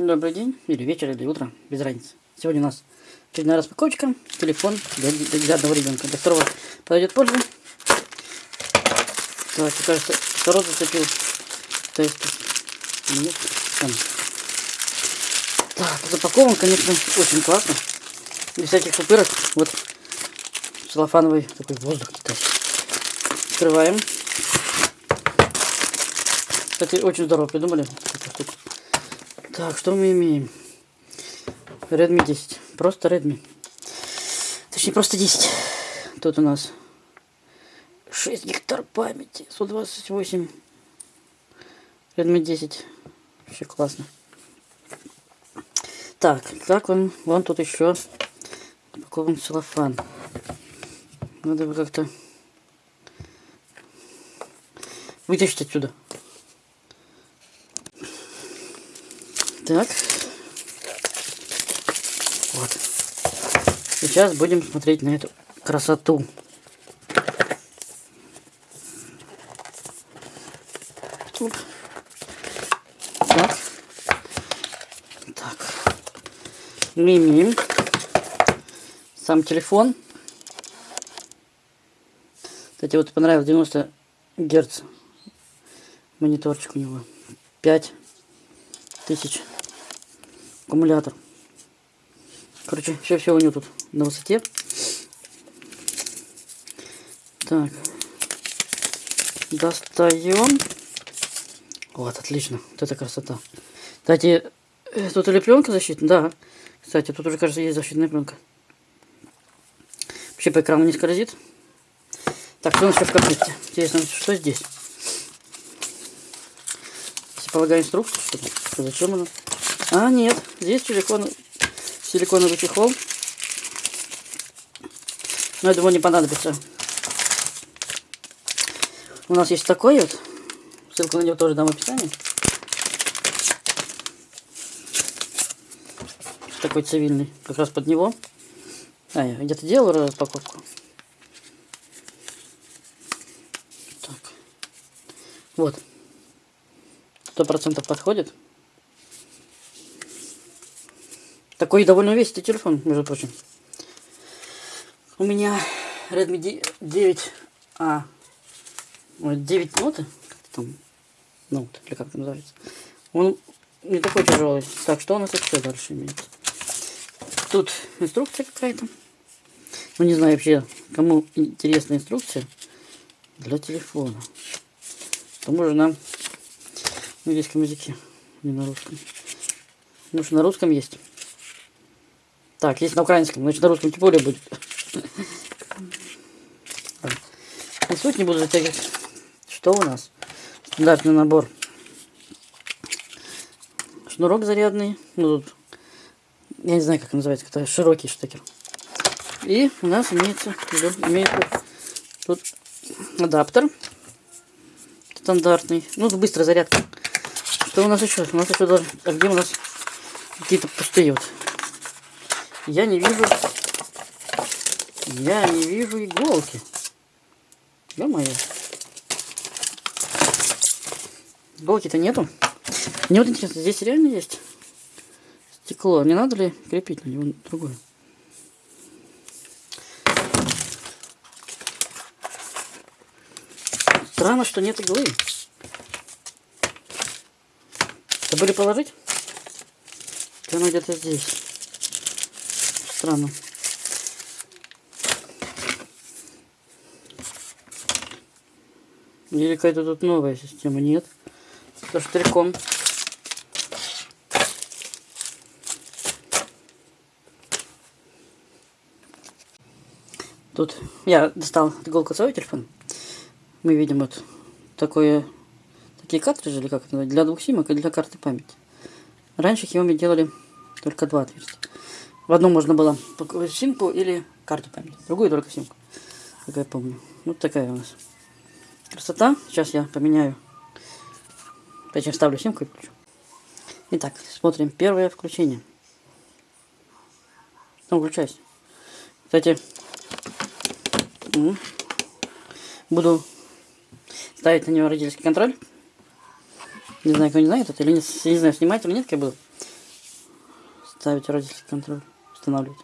Добрый день, или вечер, или утро, без разницы. Сегодня у нас очередная распаковочка, телефон для, для одного ребенка. Для второго подойдет позже. Так, кажется, второй зацепил. То есть, нет, там. Так, запакован, конечно, очень классно. Без всяких пупырок. Вот целлофановый такой воздух китайский. Открываем. Кстати, очень здорово придумали. Так, что мы имеем? Redmi 10. Просто Redmi. Точнее, просто 10. Тут у нас 6 гектар памяти. 128. Redmi 10. Вообще классно. Так, так он, вон тут еще упакован целлофан. Надо бы как-то вытащить отсюда. Так. Вот. Сейчас будем смотреть на эту красоту. Так. Так. Мы имеем сам телефон. Кстати, вот понравилось 90 герц мониторчик у него. 5 тысяч аккумулятор. Короче, все, все у него тут на высоте. Так. Достаем. Вот, отлично. Вот это красота. Кстати, э, тут или пленка защитная? Да. Кстати, тут уже, кажется, есть защитная пленка. Вообще по экрану не скользит. Так, что у нас еще в комплекте? Интересно, что здесь? Полагаю инструкцию, что зачем она? А, нет, здесь силикон, силиконовый чехол. Но я не понадобится. У нас есть такой вот. Ссылку на него тоже дам в описании. Такой цивильный. Как раз под него. А, я где-то делал распаковку. Так. Вот. Сто процентов подходит. Такой довольно весистый телефон, между прочим. У меня Redmi 9A. 9 ноты. Там, ноут, или как называется. Он не такой тяжелый. Так, что у нас еще дальше имеется? Тут инструкция какая-то. Ну, не знаю вообще, кому интересна инструкция для телефона. К тому же нам на английском языке, не на русском. Ну, что на русском есть. Так, есть на украинском, значит на русском тем более будет. И суть не буду затягивать. Что у нас? Стандартный набор. Шнурок зарядный. Ну тут, я не знаю, как называется, это широкий штекер. И у нас имеется, имеется тут адаптер стандартный. Ну, быстрая зарядка. Что у нас еще? У нас еще даже... А где у нас какие-то пустые вот я не вижу... Я не вижу иголки. Ё-моё. Иголки-то нету. Мне вот интересно, здесь реально есть стекло. Не надо ли крепить на него другое? Странно, что нет иглы. Забыли положить? Она где-то здесь. Странно. Или какая-то тут новая система? Нет. Со штрихом. Тут я достал иголку свой телефон. Мы видим вот такое, такие картриджи, или как это для двух симок и для карты памяти. Раньше Xiaomi делали только два отверстия. В одну можно было симку или карту памяти. Другую только симку. Как я помню. Вот такая у нас красота. Сейчас я поменяю. Точнее, вставлю симку и включу. Итак, смотрим первое включение. Ну, включайся. Кстати, буду ставить на него родительский контроль. Не знаю, кто не знает это или не, не знаю, снимать или нет, как я буду. ставить родительский контроль, устанавливать.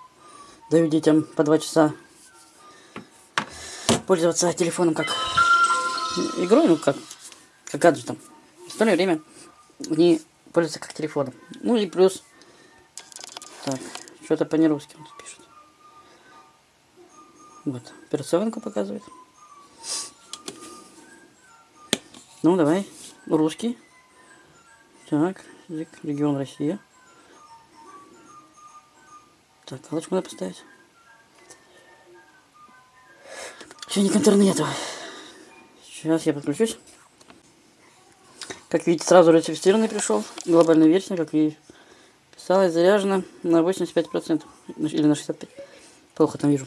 Даю детям по два часа пользоваться телефоном как игрой, ну как, как гаджетом. В остальное время они пользуются как телефоном. Ну и плюс, так, что-то по-нерусски он пишет. Вот, операционку показывает. Ну, давай, русский. Так, регион Россия. Так, галочку надо поставить. Еще к интернету. Сейчас я подключусь. Как видите, сразу ратифицированный пришел. Глобальная версия, как и писалось, заряжена на 85%. Или на 65%. Плохо там вижу.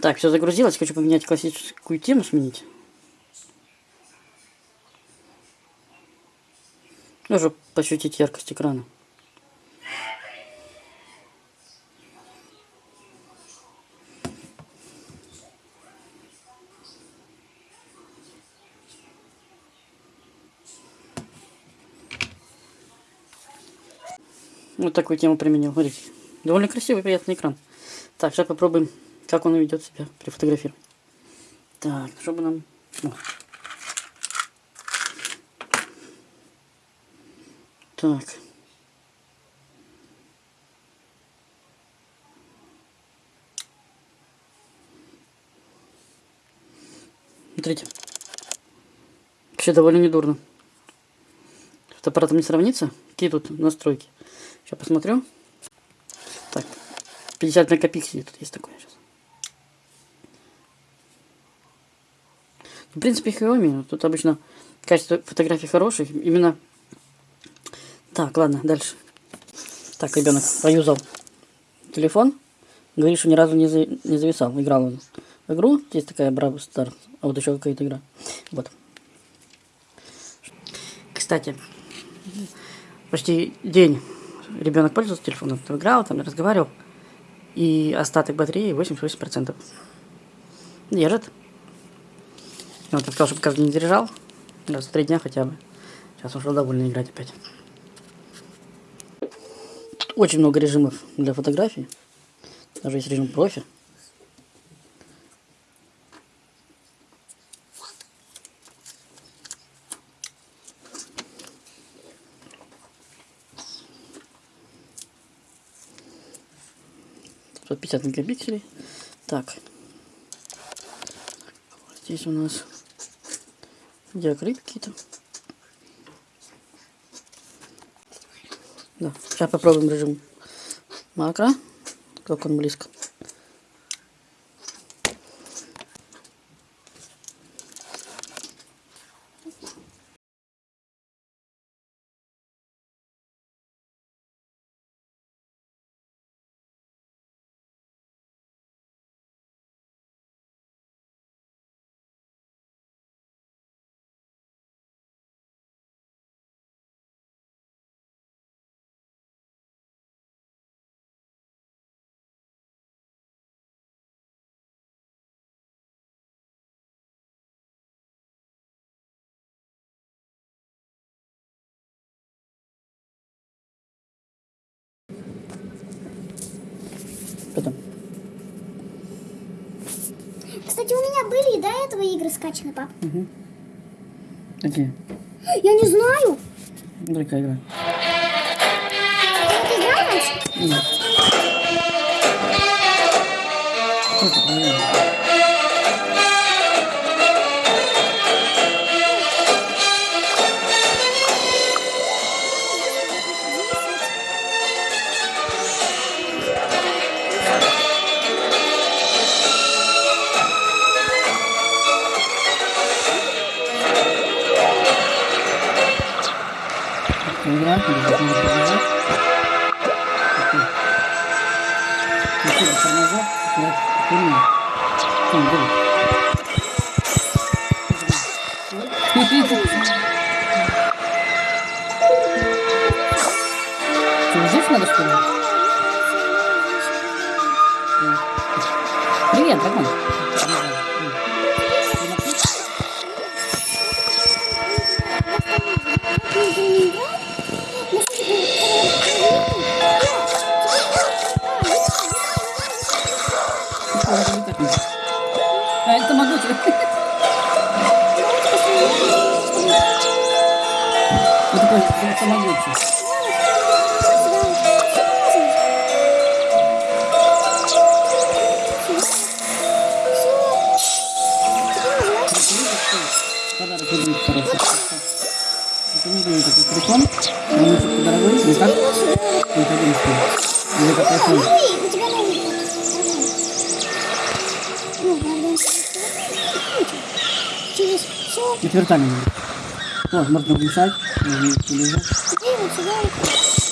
Так, все загрузилось. Хочу поменять классическую тему, сменить. Нужно пощутить яркость экрана. Вот такую тему применил. Смотрите. Довольно красивый, приятный экран. Так, сейчас попробуем, как он ведет себя при фотографировании. Так, чтобы нам... О. Так. Смотрите. Вообще довольно недурно. С аппаратом не сравнится. Какие тут настройки? Сейчас посмотрю. Так, 50 мегапикселей тут есть такое сейчас. В принципе, Xiaomi. Тут обычно качество фотографий хороших. Именно... Так, ладно, дальше. Так, ребенок поюзал телефон. Говорит, что ни разу не, за... не зависал. Играл он в игру. Здесь такая Браво Стар. А вот еще какая-то игра. Вот. Кстати, почти день ребенок пользовался телефоном, играл, там разговаривал, и остаток батареи 88%. Держит. Вот, я сказал, чтобы каждый день заряжал, раз в три дня хотя бы. Сейчас уже довольно играть опять. Очень много режимов для фотографий. Даже есть режим профи. 50 мегапикселей. Так. Здесь у нас диакрит какие-то. Да. Сейчас попробуем режим макро. Как он близко. Потом. Кстати, у меня были и до этого игры скачаны, пап. Угу. Какие? Я не знаю. Другая игра. Ты раньше? Нет. Что это, Игра, или должна быть игра. Окей. Включила тормоза, понял. Там, давай. Что, здесь надо, что ли? Привет, дракон. Ты не будет такой телефон. Дорогой. Не. Или как iPhone. Ну. Четвертами. Вот, можно выключать. Можно телевизор. Теперь вот сюда вот.